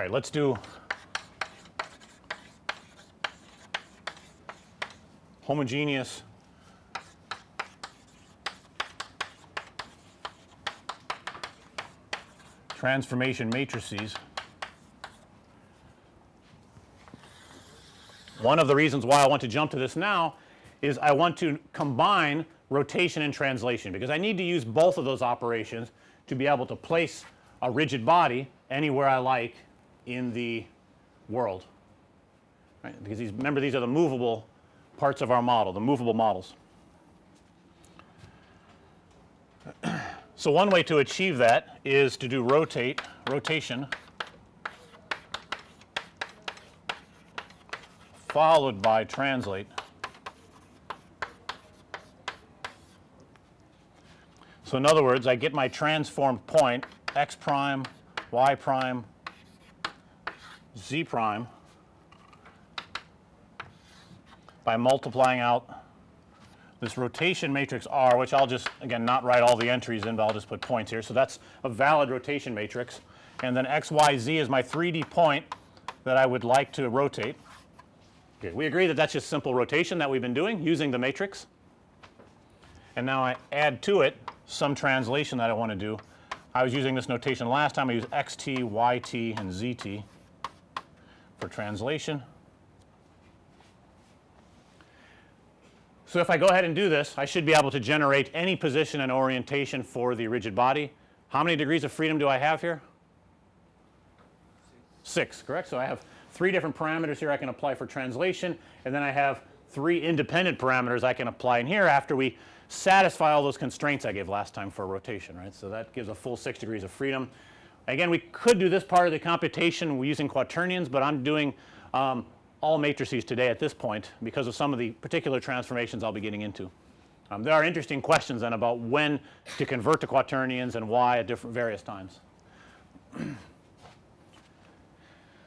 right, let's do homogeneous transformation matrices. One of the reasons why I want to jump to this now is I want to combine rotation and translation because I need to use both of those operations to be able to place a rigid body anywhere I like in the world right because these remember these are the movable parts of our model the movable models. So, one way to achieve that is to do rotate rotation followed by translate. So, in other words I get my transformed point x prime, y prime, z prime by multiplying out this rotation matrix R which I'll just again not write all the entries in, but I'll just put points here. So, that's a valid rotation matrix and then x y z is my 3D point that I would like to rotate. Okay, we agree that that's just simple rotation that we've been doing using the matrix. And now I add to it some translation that I want to do. I was using this notation last time I used x t, y t and z t for translation. So, if I go ahead and do this I should be able to generate any position and orientation for the rigid body. How many degrees of freedom do I have here? 6 correct. So, I have 3 different parameters here I can apply for translation and then I have 3 independent parameters I can apply in here after we satisfy all those constraints I gave last time for rotation right. So, that gives a full 6 degrees of freedom. Again we could do this part of the computation using quaternions, but I'm doing um, all matrices today at this point because of some of the particular transformations I'll be getting into. Um, there are interesting questions then about when to convert to quaternions and why at different various times.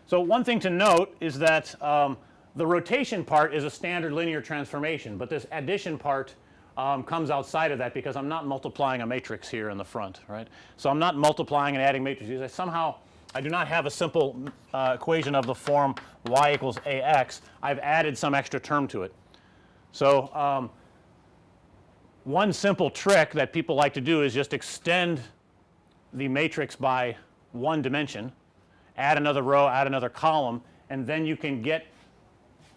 so, one thing to note is that um, the rotation part is a standard linear transformation, but this addition part um, comes outside of that because I'm not multiplying a matrix here in the front right. So, I'm not multiplying and adding matrices I somehow I do not have a simple uh, equation of the form y equals a x. I've added some extra term to it. So, um, one simple trick that people like to do is just extend the matrix by one dimension, add another row, add another column and then you can get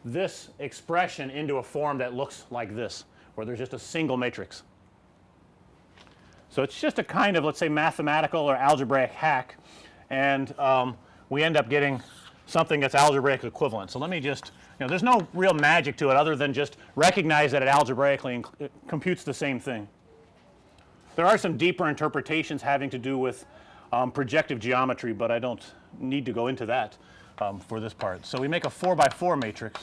this expression into a form that looks like this where there's just a single matrix. So, it's just a kind of let's say mathematical or algebraic hack and um, we end up getting something that's algebraic equivalent. So, let me just you know there's no real magic to it other than just recognize that it algebraically it computes the same thing. There are some deeper interpretations having to do with um, projective geometry, but I don't need to go into that um, for this part. So, we make a 4 by 4 matrix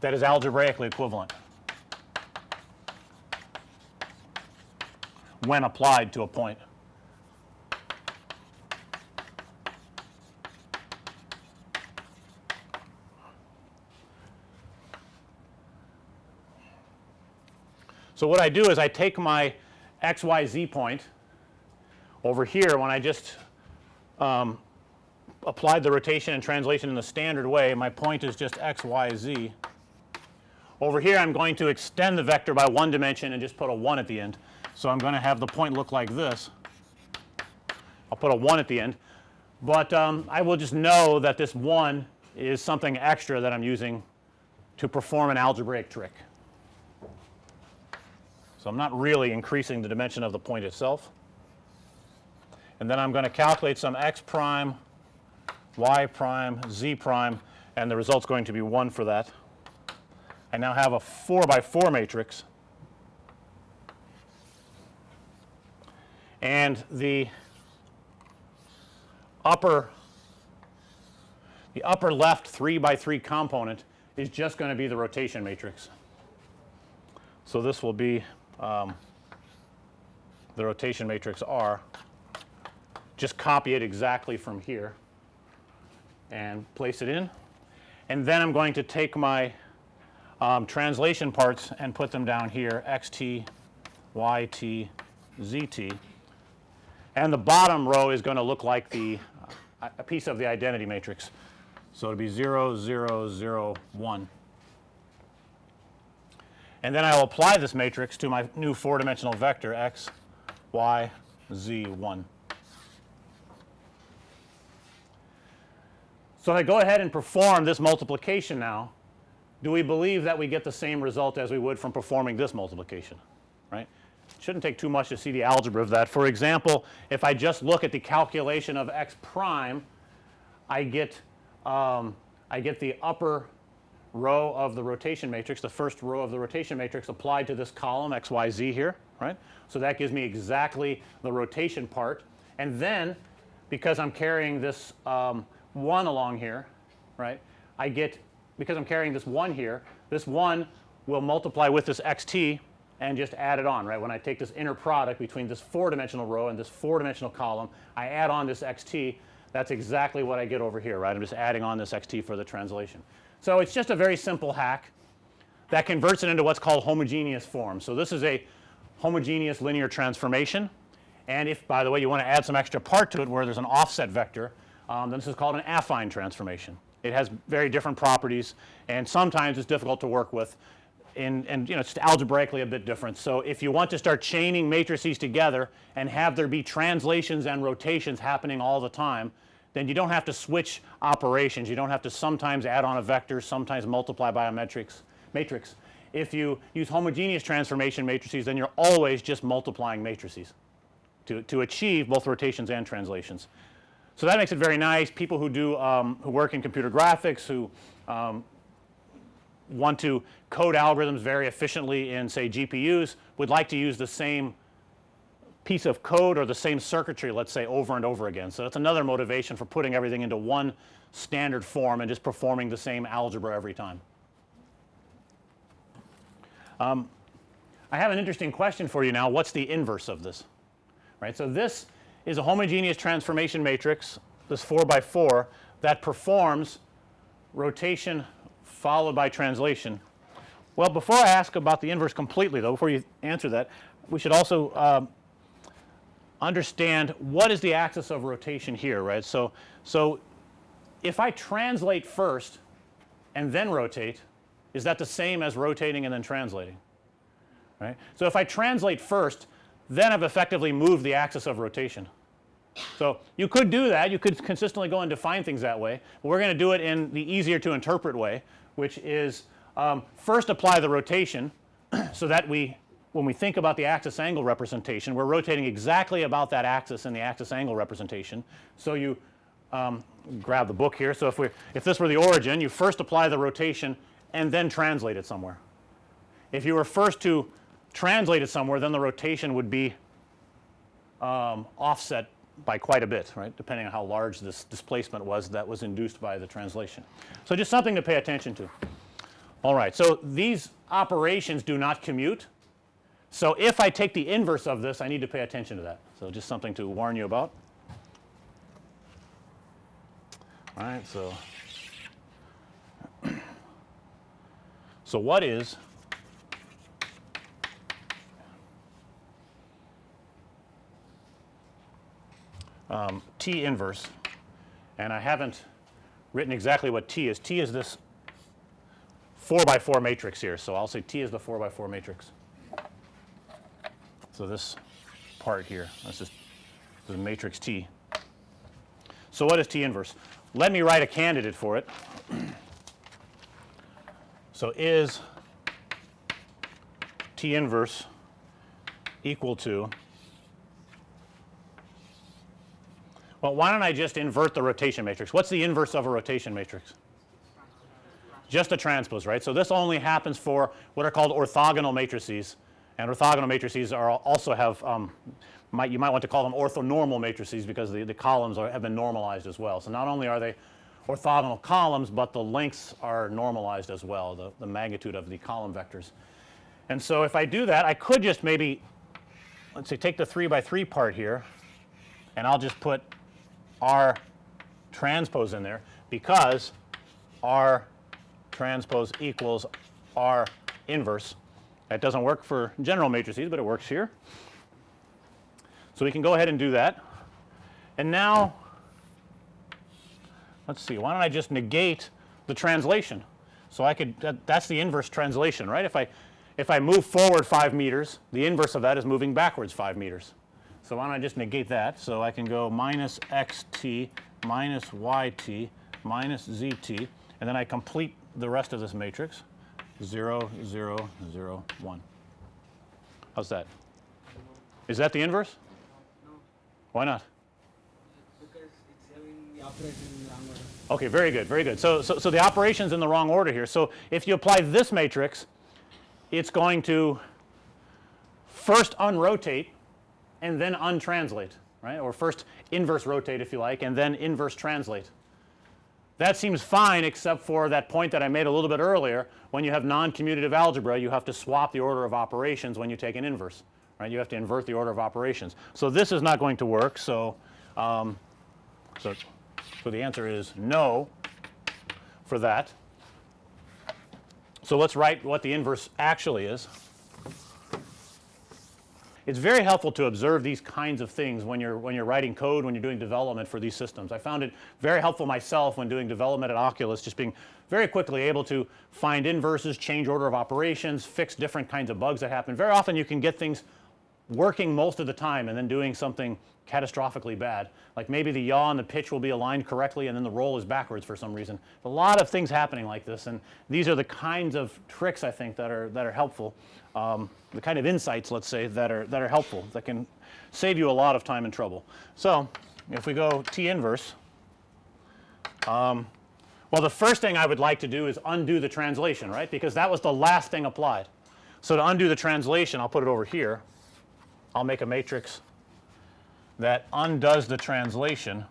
that is algebraically equivalent. when applied to a point. So, what I do is I take my x y z point over here when I just um, applied the rotation and translation in the standard way my point is just x y z. Over here I'm going to extend the vector by one dimension and just put a 1 at the end. So, I'm going to have the point look like this. I'll put a 1 at the end, but um, I will just know that this 1 is something extra that I'm using to perform an algebraic trick. So, I'm not really increasing the dimension of the point itself. And then I'm going to calculate some x prime, y prime, z prime and the result is going to be 1 for that. I now have a 4 by 4 matrix. And the upper the upper left 3 by 3 component is just going to be the rotation matrix. So, this will be um, the rotation matrix R. Just copy it exactly from here and place it in. And then I'm going to take my um, translation parts and put them down here x t, y t, z t and the bottom row is going to look like the uh, a piece of the identity matrix. So, it'll be 0 0 0 1 and then I will apply this matrix to my new 4 dimensional vector x y z 1. So, if I go ahead and perform this multiplication now, do we believe that we get the same result as we would from performing this multiplication, right? It shouldn't take too much to see the algebra of that. For example, if I just look at the calculation of x prime, I get um, I get the upper row of the rotation matrix, the first row of the rotation matrix applied to this column x, y, z here, right. So, that gives me exactly the rotation part and then because I'm carrying this um, 1 along here, right, I get because I'm carrying this 1 here, this 1 will multiply with this x t and just add it on, right. When I take this inner product between this 4 dimensional row and this 4 dimensional column, I add on this x t, that's exactly what I get over here, right. I'm just adding on this x t for the translation. So, it's just a very simple hack that converts it into what's called homogeneous form. So, this is a homogeneous linear transformation and if by the way you want to add some extra part to it where there's an offset vector um, then this is called an affine transformation. It has very different properties and sometimes it's difficult to work with and, and you know it's algebraically a bit different. So, if you want to start chaining matrices together and have there be translations and rotations happening all the time, then you don't have to switch operations. You don't have to sometimes add on a vector, sometimes multiply by a matrix matrix. If you use homogeneous transformation matrices, then you're always just multiplying matrices to, to achieve both rotations and translations. So, that makes it very nice. People who do um, who work in computer graphics, who um, want to code algorithms very efficiently in say GPUs would like to use the same piece of code or the same circuitry let's say over and over again. So, that's another motivation for putting everything into one standard form and just performing the same algebra every time. Um, I have an interesting question for you now. What's the inverse of this? Right. So, this is a homogeneous transformation matrix this 4 by 4 that performs rotation followed by translation. Well, before I ask about the inverse completely though, before you answer that, we should also um, understand what is the axis of rotation here, right. So, so if I translate first and then rotate, is that the same as rotating and then translating, right. So, if I translate first, then I've effectively moved the axis of rotation. So, you could do that, you could consistently go and define things that way, but we're going to do it in the easier to interpret way, which is um, first apply the rotation so that we when we think about the axis angle representation we're rotating exactly about that axis in the axis angle representation. So, you um, grab the book here. So, if we if this were the origin you first apply the rotation and then translate it somewhere. If you were first to translate it somewhere then the rotation would be um, offset by quite a bit right depending on how large this displacement was that was induced by the translation. So, just something to pay attention to. All right. So, these operations do not commute. So, if I take the inverse of this I need to pay attention to that. So, just something to warn you about. All right. So, so what is um, T inverse and I haven't written exactly what T is. T is this 4 by 4 matrix here. So, I'll say T is the 4 by 4 matrix. So, this part here that's just the matrix T. So, what is T inverse? Let me write a candidate for it. So, is T inverse equal to Well, why don't I just invert the rotation matrix? What's the inverse of a rotation matrix? Just a transpose, right. So, this only happens for what are called orthogonal matrices and orthogonal matrices are also have um, might you might want to call them orthonormal matrices because the, the columns are have been normalized as well. So, not only are they orthogonal columns, but the lengths are normalized as well the, the magnitude of the column vectors. And so, if I do that I could just maybe let's say take the 3 by 3 part here and I'll just put R transpose in there because R transpose equals R inverse. That doesn't work for general matrices, but it works here. So, we can go ahead and do that. And now let's see why don't I just negate the translation. So, I could that, that's the inverse translation right. If I if I move forward 5 meters the inverse of that is moving backwards 5 meters. So, why don't I just negate that. So, I can go minus x t minus y t minus z t and then I complete the rest of this matrix 0 0 0 1. How's that? Is that the inverse? Why not? Because it's having the operation in the wrong order. Okay, very good, very good. So, so, so the operation's in the wrong order here. So, if you apply this matrix, it's going to first unrotate and then untranslate, right, or first inverse rotate if you like and then inverse translate. That seems fine except for that point that I made a little bit earlier when you have non-commutative algebra you have to swap the order of operations when you take an inverse, right. You have to invert the order of operations. So, this is not going to work. So, um, so, so the answer is no for that. So, let's write what the inverse actually is. It's very helpful to observe these kinds of things when you're when you're writing code when you're doing development for these systems. I found it very helpful myself when doing development at Oculus just being very quickly able to find inverses, change order of operations, fix different kinds of bugs that happen. Very often you can get things working most of the time and then doing something catastrophically bad. Like maybe the yaw and the pitch will be aligned correctly and then the roll is backwards for some reason. A lot of things happening like this and these are the kinds of tricks I think that are that are helpful. Um, the kind of insights let's say that are that are helpful that can save you a lot of time and trouble. So, if we go T inverse um, well the first thing I would like to do is undo the translation right because that was the last thing applied. So, to undo the translation I'll put it over here. I'll make a matrix that undoes the translation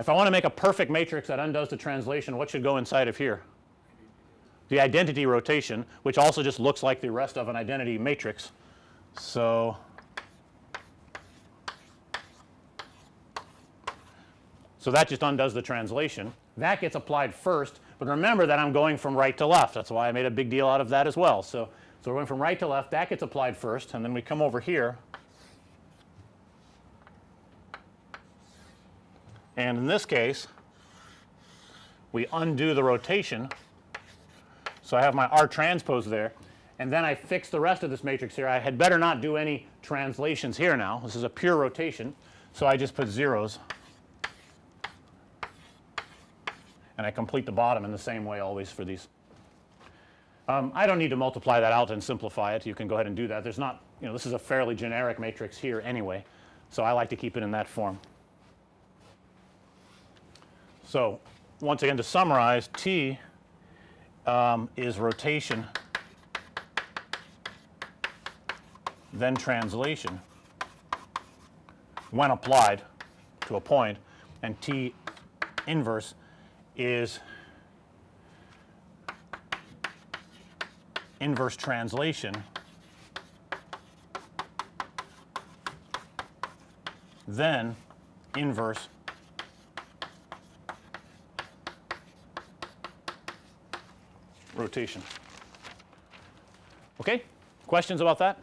If I want to make a perfect matrix that undoes the translation what should go inside of here? The identity rotation which also just looks like the rest of an identity matrix. So, so that just undoes the translation. That gets applied first, but remember that I'm going from right to left. That's why I made a big deal out of that as well. So, so we're going from right to left that gets applied first and then we come over here and in this case we undo the rotation. So, I have my R transpose there and then I fix the rest of this matrix here. I had better not do any translations here now. This is a pure rotation. So, I just put zeros and I complete the bottom in the same way always for these. Um, I don't need to multiply that out and simplify it. You can go ahead and do that. There's not, you know, this is a fairly generic matrix here anyway. So, I like to keep it in that form. So, once again to summarize T um, is rotation then translation when applied to a point and T inverse is inverse translation then inverse rotation. Okay? Questions about that?